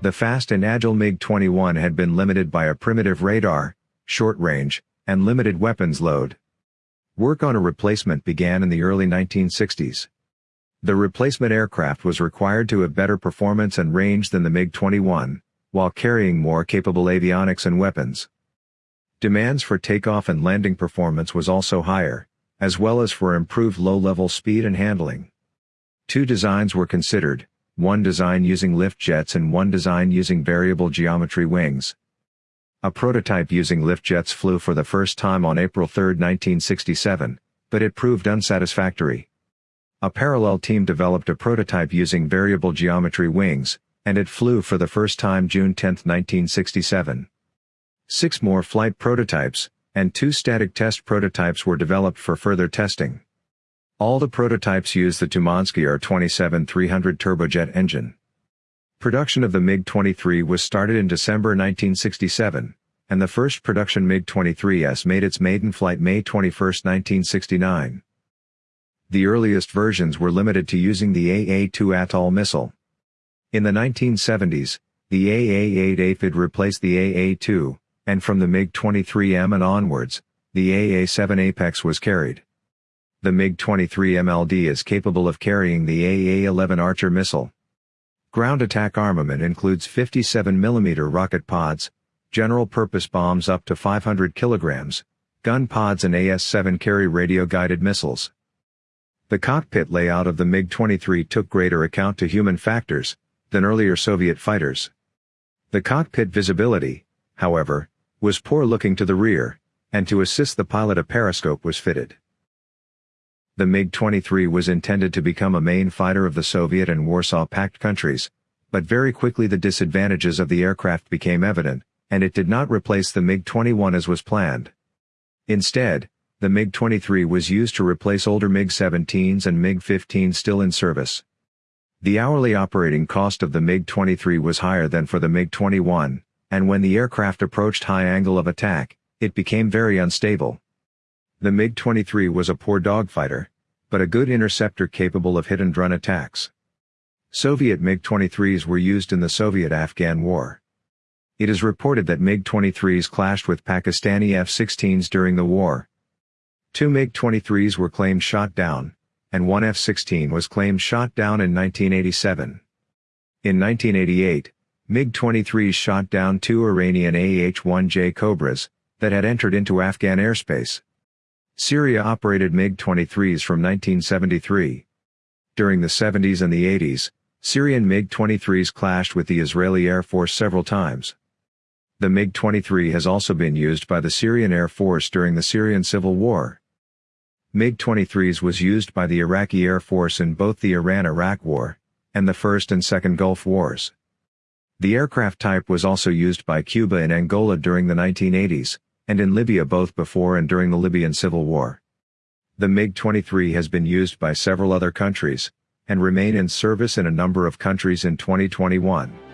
The fast and agile MiG-21 had been limited by a primitive radar, short range, and limited weapons load. Work on a replacement began in the early 1960s. The replacement aircraft was required to have better performance and range than the MiG-21, while carrying more capable avionics and weapons. Demands for takeoff and landing performance was also higher, as well as for improved low-level speed and handling. Two designs were considered, one design using lift jets and one design using variable geometry wings. A prototype using lift jets flew for the first time on April 3, 1967, but it proved unsatisfactory. A parallel team developed a prototype using variable geometry wings, and it flew for the first time June 10, 1967. Six more flight prototypes, and two static test prototypes were developed for further testing. All the prototypes use the Tumansky R-27-300 turbojet engine. Production of the MiG-23 was started in December 1967, and the first production MiG-23S made its maiden flight May 21, 1969. The earliest versions were limited to using the AA-2 Atoll missile. In the 1970s, the AA-8 Aphid replaced the AA-2, and from the MiG-23M and onwards, the AA-7 Apex was carried. The MiG-23 MLD is capable of carrying the AA-11 Archer missile. Ground attack armament includes 57mm rocket pods, general-purpose bombs up to 500 kilograms, gun pods and AS-7 Kerry radio-guided missiles. The cockpit layout of the MiG-23 took greater account to human factors, than earlier Soviet fighters. The cockpit visibility, however, was poor looking to the rear, and to assist the pilot a periscope was fitted. The MiG-23 was intended to become a main fighter of the Soviet and Warsaw Pact countries, but very quickly the disadvantages of the aircraft became evident, and it did not replace the MiG-21 as was planned. Instead, the MiG-23 was used to replace older MiG-17s and MiG-15s still in service. The hourly operating cost of the MiG-23 was higher than for the MiG-21, and when the aircraft approached high angle of attack, it became very unstable. The MiG-23 was a poor dogfighter, but a good interceptor capable of hit-and-run attacks. Soviet MiG-23s were used in the Soviet-Afghan War. It is reported that MiG-23s clashed with Pakistani F-16s during the war. Two MiG-23s were claimed shot down, and one F-16 was claimed shot down in 1987. In 1988, MiG-23s shot down two Iranian AH-1J Cobras, that had entered into Afghan airspace. Syria operated MiG-23s from 1973. During the 70s and the 80s, Syrian MiG-23s clashed with the Israeli Air Force several times. The MiG-23 has also been used by the Syrian Air Force during the Syrian Civil War. MiG-23s was used by the Iraqi Air Force in both the Iran-Iraq War, and the First and Second Gulf Wars. The aircraft type was also used by Cuba and Angola during the 1980s, and in Libya both before and during the Libyan civil war. The MiG-23 has been used by several other countries, and remain in service in a number of countries in 2021.